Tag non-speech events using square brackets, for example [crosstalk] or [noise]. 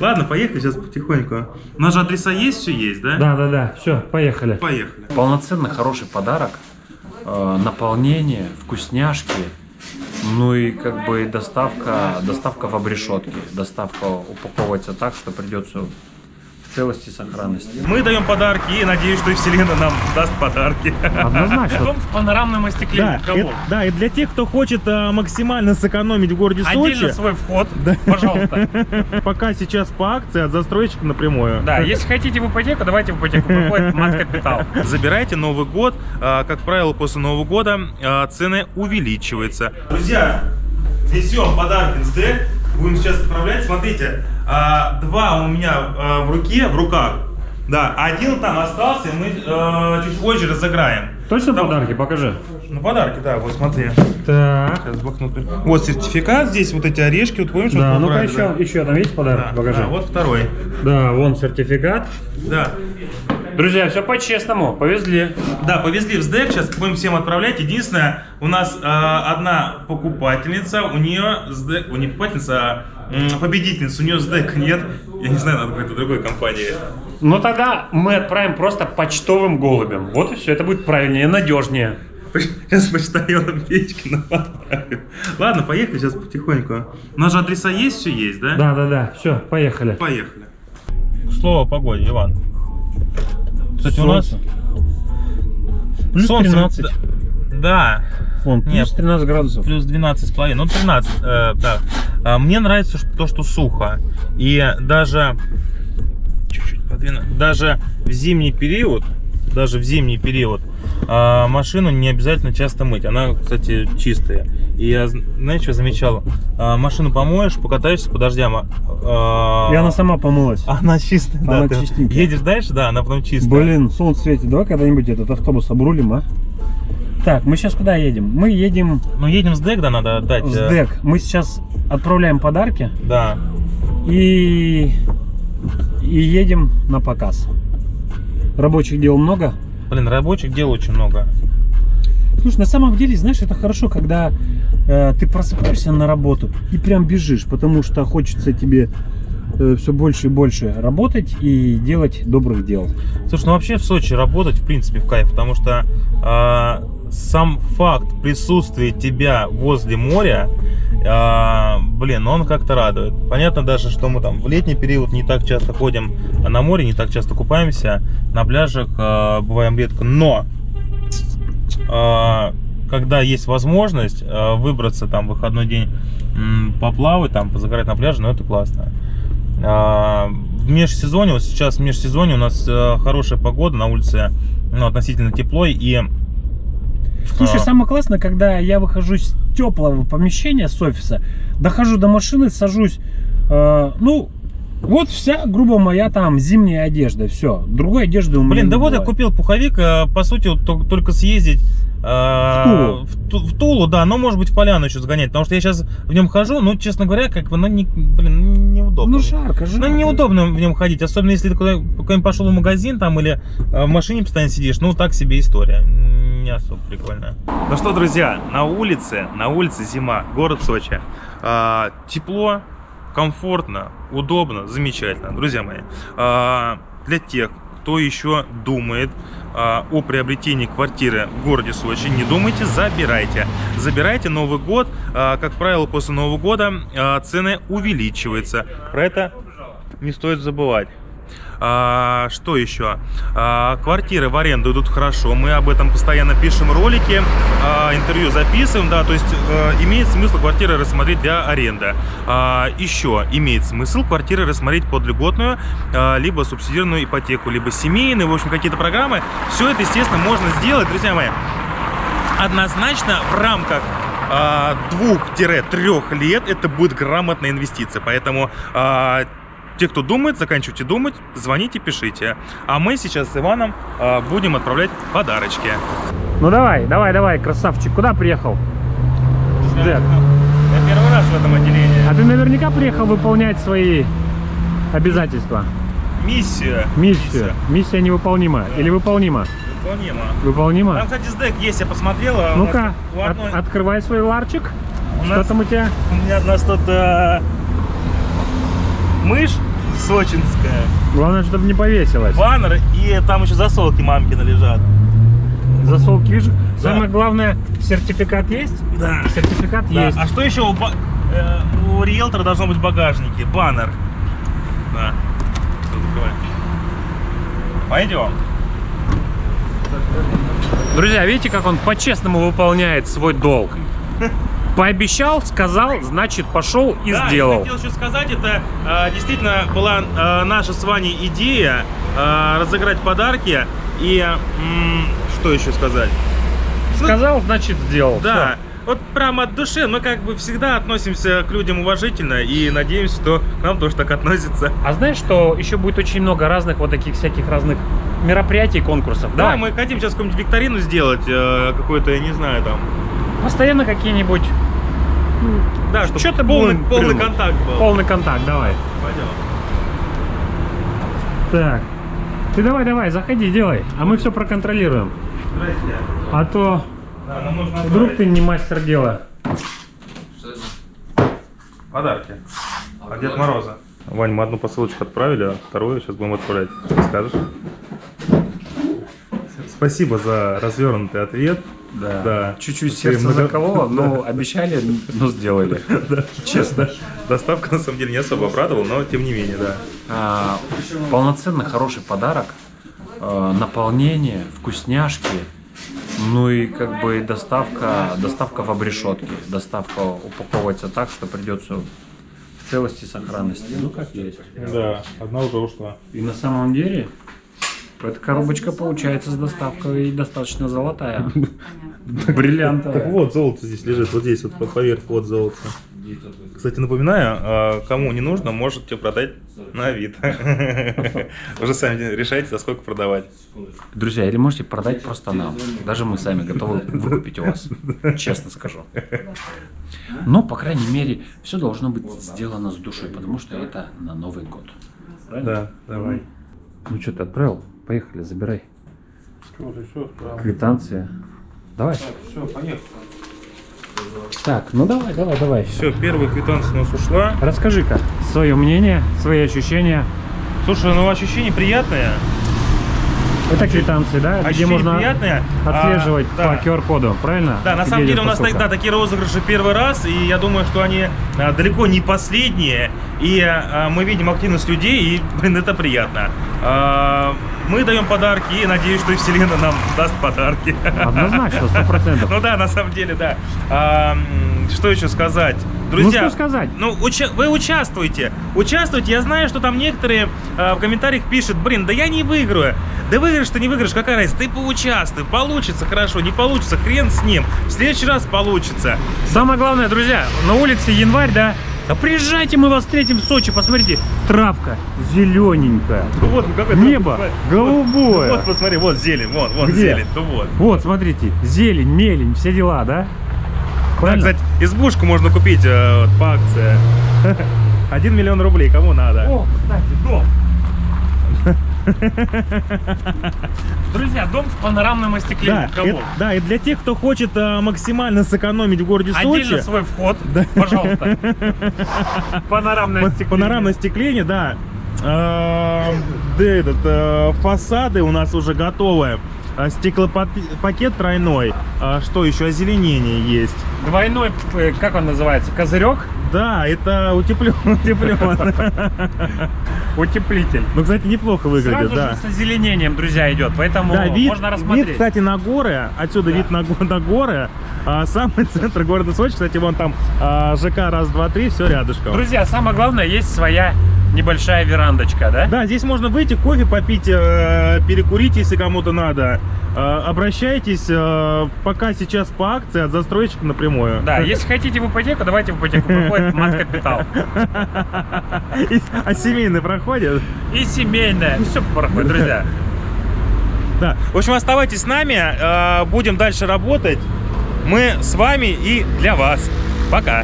Ладно, поехали сейчас потихоньку. У нас же адреса есть, все есть, да? Да, да, да. Все, поехали. Поехали. Полноценный хороший подарок. Э, наполнение, вкусняшки. Ну и как бы доставка, доставка в обрешетке. Доставка упаковывается так, что придется целости и сохранности. Мы даем подарки и надеюсь, что и Вселенная нам даст подарки. Однозначно. в панорамном остекле. Да, это- да, и для тех, кто хочет а, максимально сэкономить в городе Отдельно Сочи, свой вход, пожалуйста. [laughs] пока сейчас по акции от застройщика напрямую. Да, если хотите в ипотеку, давайте в ипотеку. Приходит мат-капитал. Забирайте Новый год. А, Как правило, после Нового года а, цены увеличиваются. Друзья, несем подарки с ДЭК. Будем сейчас отправлять. Смотрите, а, два у меня а, в руке, в руках. Да, один там остался, мы а, чуть позже разыграем. Точно Там- подарки? Покажи. Ну, подарки, да, вот смотри. Так. Сейчас блокнот. Вот сертификат, здесь вот эти орешки, вот помнишь? Да, вот ну-ка еще, да? еще там есть подарки? Да, Покажи. да, вот второй. Да, вон сертификат. Да. Друзья, все по-честному. Повезли. Да, повезли в СДЭК, сейчас будем всем отправлять. Единственное, у нас э, одна покупательница, у нее СДЭК, у не покупательница, а м, победительница, у нее СДЭК нет. Я не знаю, надо какой-то другой компании. Ну тогда мы отправим просто почтовым голубем. Вот и все. Это будет правильнее, надежнее. Сейчас почтальоном Печкина отправим. Ладно, поехали сейчас потихоньку. У нас же адреса есть, все есть, да? Да, да, да. Все, поехали. Поехали. Слово о погоде, Иван. Кстати, у нас Плюс солнце- 13. Да, Вон, плюс Нет. 13 градусов. плюс 12 с половиной, ну 13, э, да. А, Мне нравится то, что сухо. И даже чуть-чуть подвину, даже в зимний период, даже в зимний период а, машину не обязательно часто мыть. Она, кстати, чистая. И я, зн- знаешь, что замечал? А, машину помоешь, покатаешься по дождям. а, а, И она сама помылась. она чистая, да. Она ты чистенькая. едешь дальше, да, она потом чистая. Блин, солнце светит. Давай когда-нибудь этот автобус обрулим, а? Так, мы сейчас куда едем? Мы едем Ну, едем с ДЭК, да, надо отдать. в э, СДЭК. Мы сейчас отправляем подарки Да. и, и едем на показ. Рабочих дел много. Блин, рабочих дел очень много. Слушай, на самом деле, знаешь, это хорошо, когда э, ты просыпаешься на работу и прям бежишь, потому что хочется тебе все больше и больше работать и делать добрых дел. Слушай, ну вообще в Сочи работать в принципе в кайф, потому что а, сам факт присутствия тебя возле моря, а, блин, он как-то радует. Понятно даже, что мы там в летний период не так часто ходим на море, не так часто купаемся, на пляжах а, бываем редко, но а, когда есть возможность а, выбраться там в выходной день м, поплавать, там позагорать на пляже, ну это классно. А, В межсезонье, вот сейчас в межсезонье у нас э, хорошая погода, на улице ну, относительно тепло, и Слушай, А. самое классное, когда я выхожу с теплого помещения, с офиса, дохожу до машины, сажусь, э, ну, вот вся, грубо моя там зимняя одежда, все. Другой одежды у меня Блин, да вот я купил пуховик, э, по сути, вот тол- только съездить э, Тулу. в, в Тулу, да, но может быть в Поляну еще сгонять, потому что я сейчас в нем хожу, ну, честно говоря, как бы, ну, не, блин, неудобно. Ну, жарко, жарко. Ну, неудобно в нем ходить, особенно если ты куда- куда-нибудь пошел в магазин там или э, в машине постоянно сидишь, ну, так себе история, не особо прикольно. Ну что, друзья, на улице, на улице зима, город Сочи, А, тепло, комфортно, удобно, замечательно, друзья мои. А, для тех, кто еще думает а, о приобретении квартиры в городе Сочи, не думайте, забирайте. Забирайте Новый год. А, как правило, после Нового года а, цены увеличиваются. Про это не стоит забывать. А, что еще? А, квартиры в аренду идут хорошо. Мы об этом постоянно пишем ролики, а, интервью записываем, да, то есть э, имеет смысл квартиры рассмотреть для аренды. А, еще имеет смысл квартиры рассмотреть под льготную, а, либо субсидированную ипотеку, либо семейную, в общем, какие-то программы. Все это, естественно, можно сделать, друзья мои, однозначно в рамках а, двух-трех лет это будет грамотная инвестиция. Поэтому а, те, кто думает, заканчивайте думать, звоните, пишите. А мы сейчас с Иваном а, будем отправлять подарочки. Ну давай, давай, давай, красавчик. Куда приехал? СДЭК. Я первый раз в этом отделении. А ты наверняка приехал выполнять свои обязательства. Миссия. Миссию. Миссия невыполнима. Или выполнима? Выполнима. Выполнима? Там, кстати, СДЭК есть, я посмотрела. У Ну-ка, нас у от- одной- открывай свой ларчик. у Что нас- там у тебя? У меня у нас тут э, мышь сочинская. Главное, чтобы не повесилось. Баннер, и там еще засолки мамкины лежат. Засолки видишь? Самое главное, сертификат есть? Да. Сертификат Да. есть. А что еще у, ба- э, у риэлтора должно быть в багажнике? Баннер. Да. Закрывай. Пойдем. Друзья, видите, как он по-честному выполняет свой долг? [laughs] Пообещал, сказал, значит пошел и да, сделал. Я хотел еще сказать, это э, действительно была э, наша с Ваней идея э, разыграть подарки. И м, что еще сказать? Сказал, значит сделал. Да, вот прямо от души мы как бы всегда относимся к людям уважительно и надеемся, что к нам тоже так относятся. А знаешь, что еще будет очень много разных вот таких всяких разных мероприятий, конкурсов? Да, Давай. мы хотим сейчас какую-нибудь викторину сделать, э, какой-то, я не знаю, там. Постоянно какие-нибудь Да, чтобы Чё-то полный, будем полный контакт был. полный контакт, давай. Пойдем. Так. Ты давай, давай, заходи, делай. А мы все проконтролируем. Здрасте. А то Да, нам нужно вдруг отправить ты не мастер дела. подарки. От Дед Мороза. Вань, мы одну посылочку отправили, а вторую сейчас будем отправлять. Что скажешь? Спасибо за развернутый ответ. Да. Да. Чуть-чуть сердце много- закололо, но обещали, но сделали. [laughs] Честно. Доставка на самом деле не особо обрадовала, но тем не менее, да. А, полноценный хороший подарок, а, наполнение, вкусняшки, ну и как бы доставка, доставка в обрешетке. Доставка упаковывается так, что придется в целости и сохранности. Ну как есть. Да, одна уже ушла. И на самом деле эта коробочка получается с доставкой достаточно золотая. [laughs] Так Бриллиантовая. вот, золото здесь лежит, вот здесь, вот по- поверх, вот золото. Кстати, напоминаю, а, кому не нужно, можете продать на вид. Уже [laughs] сами решайте, за сколько продавать. Друзья, или можете продать просто нам. Даже мы сами готовы [laughs] выкупить у вас. Честно скажу. Но, по крайней мере, все должно быть сделано с душой, потому что это на Новый год. Правильно? Да, давай. Ну что, ты отправил? Поехали, забирай. Квитанция. Давай. Все, поехали. Так, ну давай, давай, давай. Все, первая квитанция у нас ушла. Расскажи-ка свое мнение, свои ощущения. Слушай, ну ощущения приятные. Это квитанции, да? Где Ощущения можно приятные. отслеживать А, да. по QR-коду, правильно? Да, на Где самом деле у нас посылка. тогда такие розыгрыши первый раз, и я думаю, что они а, далеко не последние. И а, мы видим активность людей, и, блин, это приятно. А, мы даем подарки, и надеюсь, что и Вселенная нам даст подарки. Однозначно, сто процентов. Ну да, на самом деле, да. А, что еще сказать? Друзья, Ну, что сказать? ну, уча- вы участвуйте. Участвуйте. Я знаю, что там некоторые а, в комментариях пишут, блин, да я не выиграю. Да выиграешь ты, не выиграешь, какая разница? Ты поучаствуй. Получится хорошо, не получится, хрен с ним. В следующий раз получится. Самое главное, друзья, на улице январь, да? Да приезжайте, мы вас встретим в Сочи. Посмотрите, травка зелененькая. Ну вот, ну какой Небо голубое. вот, посмотри, вот зелень, вот, вот Где? зелень, ну вот. Вот, смотрите, зелень, мелень, все дела, да? Да, Правильно? кстати, избушку можно купить э, вот, по акции. [laughs] Один миллион рублей, кому надо. О, кстати, дом. Друзья, дом с панорамным Да, остеклением. Это- да, и для тех, кто хочет э, максимально сэкономить в городе Отдельно Сочи, свой вход, пожалуйста. [laughs] Панорамное па- остекление. панорамное остекление, да, Э, да, этот, э, фасады у нас уже готовы. Э, Стеклопакет тройной. А Что еще? Озеленение есть. Двойной, э, как он называется, козырек, Да, это утеплен. [laughs] утеплен. [laughs] утеплитель. Ну, кстати, неплохо выглядит, Сразу да. же с озеленением, друзья, идет, поэтому Да, вид, можно вид, рассмотреть. кстати, на горы. Отсюда Да. вид на, [laughs] на горы. А, самый [laughs] центр города Сочи. Кстати, вон там а, ЖК раз, два, три, все рядышком. Друзья, самое главное, есть своя небольшая верандочка, да? Да, здесь можно выйти, кофе попить, э, перекурить, если кому-то надо. Э, обращайтесь, э, пока сейчас по акции от застройщика напрямую. Да, если хотите в ипотеку, давайте в ипотеку. Проходит [laughs] мат-капитал. А семейный проходит? И семейная. Все проходит, друзья. [laughs] Да. В общем, оставайтесь с нами, будем дальше работать. Мы с вами и для вас. Пока.